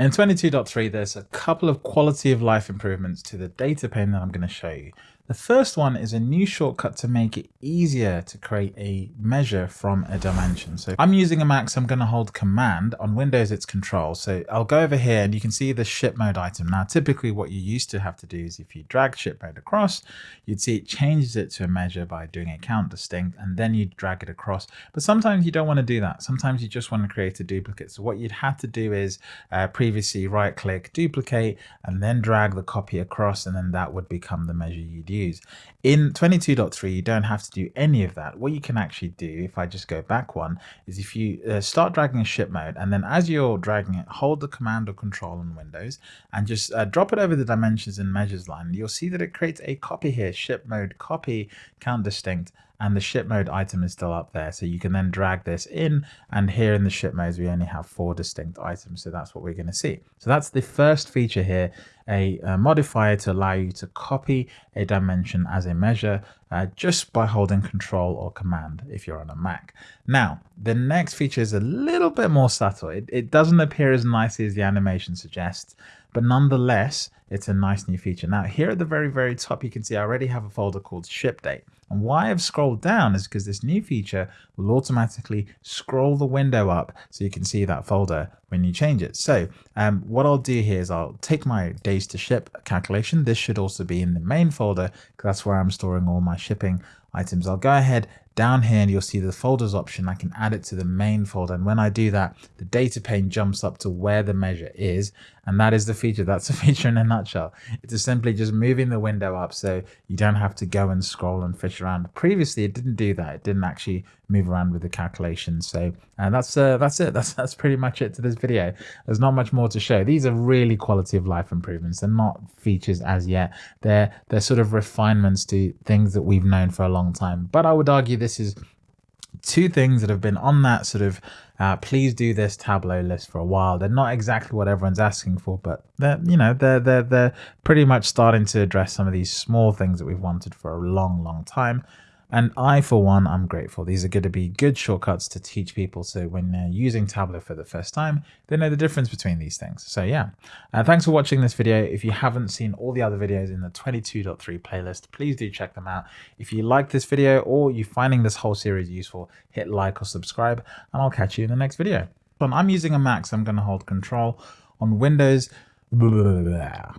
In 22.3, there's a couple of quality of life improvements to the data pane that I'm going to show you. The first one is a new shortcut to make it easier to create a measure from a dimension. So I'm using a Mac, so I'm going to hold Command. On Windows, it's Control. So I'll go over here and you can see the ship mode item. Now, typically what you used to have to do is if you drag ship mode across, you'd see it changes it to a measure by doing a count distinct, and then you drag it across. But sometimes you don't want to do that. Sometimes you just want to create a duplicate. So what you'd have to do is uh, previously right click, duplicate, and then drag the copy across, and then that would become the measure you'd use In 22.3, you don't have to do any of that. What you can actually do, if I just go back one, is if you uh, start dragging a ship mode, and then as you're dragging it, hold the command or control on Windows, and just uh, drop it over the dimensions and measures line, you'll see that it creates a copy here, ship mode copy, count distinct, and the ship mode item is still up there. So you can then drag this in and here in the ship modes, we only have four distinct items. So that's what we're going to see. So that's the first feature here, a, a modifier to allow you to copy a dimension as a measure uh, just by holding control or command if you're on a Mac. Now, the next feature is a little bit more subtle. It, it doesn't appear as nicely as the animation suggests, but nonetheless, it's a nice new feature. Now, here at the very, very top, you can see I already have a folder called ship date. And why I've scrolled down is because this new feature will automatically scroll the window up so you can see that folder when you change it. So um, what I'll do here is I'll take my days to ship calculation. This should also be in the main folder because that's where I'm storing all my shipping items. I'll go ahead down here and you'll see the folders option. I can add it to the main folder. And when I do that, the data pane jumps up to where the measure is. And that is the feature. That's the feature in a nutshell. It's simply just moving the window up so you don't have to go and scroll and fish around. Previously, it didn't do that. It didn't actually move around with the calculations. So uh, that's uh, that's it. That's that's pretty much it to this video. There's not much more to show. These are really quality of life improvements. They're not features as yet. They're they're sort of refinements to things that we've known for a long time. But I would argue this is two things that have been on that sort of uh, please do this Tableau list for a while. They're not exactly what everyone's asking for, but they're you know they're they're they're pretty much starting to address some of these small things that we've wanted for a long long time. And I, for one, I'm grateful. These are going to be good shortcuts to teach people. So when they're using Tableau for the first time, they know the difference between these things. So yeah, uh, thanks for watching this video. If you haven't seen all the other videos in the 22.3 playlist, please do check them out. If you like this video or you're finding this whole series useful, hit like or subscribe, and I'll catch you in the next video. I'm using a Mac, so I'm going to hold control on Windows. Blah, blah, blah,